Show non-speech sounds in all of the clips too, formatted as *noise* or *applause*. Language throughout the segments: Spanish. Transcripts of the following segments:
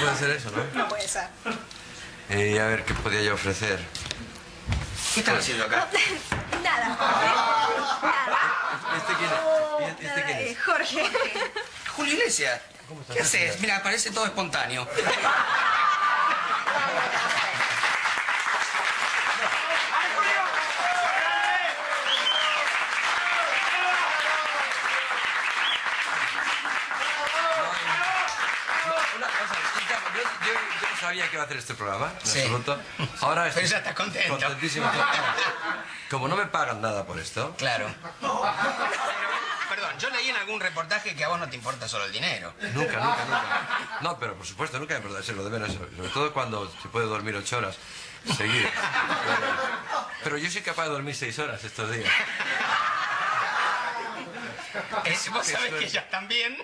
puede ser eso, ¿no? No puede ser. Y a ver, ¿qué podía yo ofrecer? ¿Qué están haciendo acá? *laughs* Nada, Jorge. Nada. ¿Este quién es? ¿Y ¿Este quién es? eh, Jorge. Julio Iglesias. ¿Cómo estás? ¿Qué haces? Mira, parece todo espontáneo. *laughs* yo, no sabía que iba a hacer este programa, en Sí. absoluto. Ahora estoy estás contento. Contentísimo. Como no me pagan nada por esto, Claro. Perdón, yo leí en algún reportaje que a vos no te importa solo el dinero. nunca, nunca, nunca. No, pero por supuesto, nunca me importa lo de menos, sobre todo cuando se puede dormir ocho horas seguidas. Pero yo soy capaz de dormir seis horas estos días. Es- vos sabés que ellas también.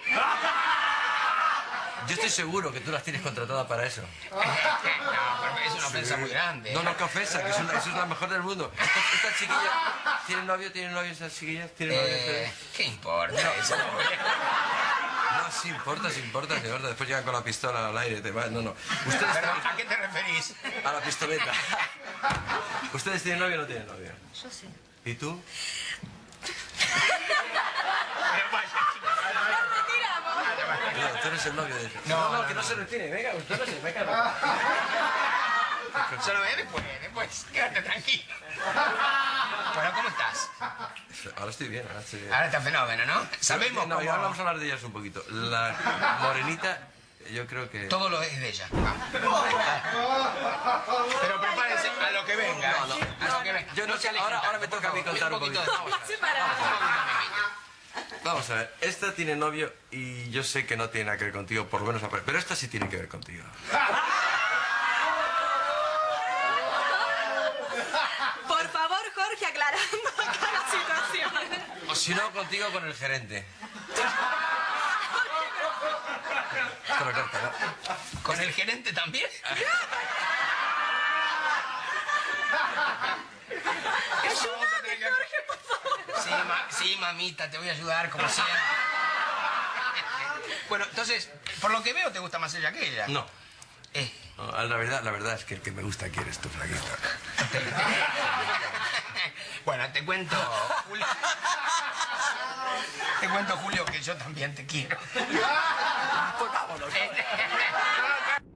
Yo estoy seguro que tú las tienes contratadas para eso. *laughs* No, pero es una ofensa muy grande. No, no, qué ofensa, que son, eso es la mejor del mundo. Estas, estas chiquillas, ¿tienen novio? ¿Tienen novio esas chiquillas? ¿Tienen novio? Eh, ¿Qué importa eso? No, sí importa, sí importa, de verdad. Después llegan con la pistola al aire y te van. No, no. Ustedes Perdón, ¿A qué te referís? a la pistoleta. ¿Ustedes tienen novio o no tienen novio? Yo sí. ¿Y tú? Pero vaya, No, tú eres el novio de ella. No, no, no, que no, no. se retire. Venga, usted no se venga. *laughs* Solo ve después, después. Quédate tranquilo. Bueno, ¿cómo estás? Ahora estoy bien, ahora estoy bien. Ahora está fenómeno, ¿no? Sabemos No, y cómo... ahora vamos a hablar de ellas un poquito. La morenita, yo creo que... Todo lo es de ella. Pero prepárense a lo que venga. No, no. A lo que venga. Yo no se sé, alejen ahora- ahora me toca a mí contar un poquito poquito. de-. Vamos a ver, esta tiene novio y yo sé que no tiene nada que ver contigo, por lo menos, pero esta sí tiene que ver contigo. Por favor, Jorge, aclarando acá la situación. O si no, contigo con el gerente. Esto lo corta, ¿no? ¿Con el gerente también? Eso vamos a tener que- Jorge. Sí, ma- sí, mamita, te voy a ayudar como siempre. Bueno, entonces, por lo que veo, te gusta más ella que ella. No. Eh, No, La verdad, la verdad es que el que me gusta aquí eres tú, flaquita. bueno, te cuento, Julio. Te cuento, Julio, que yo también te quiero. Pues vámonos. No, no,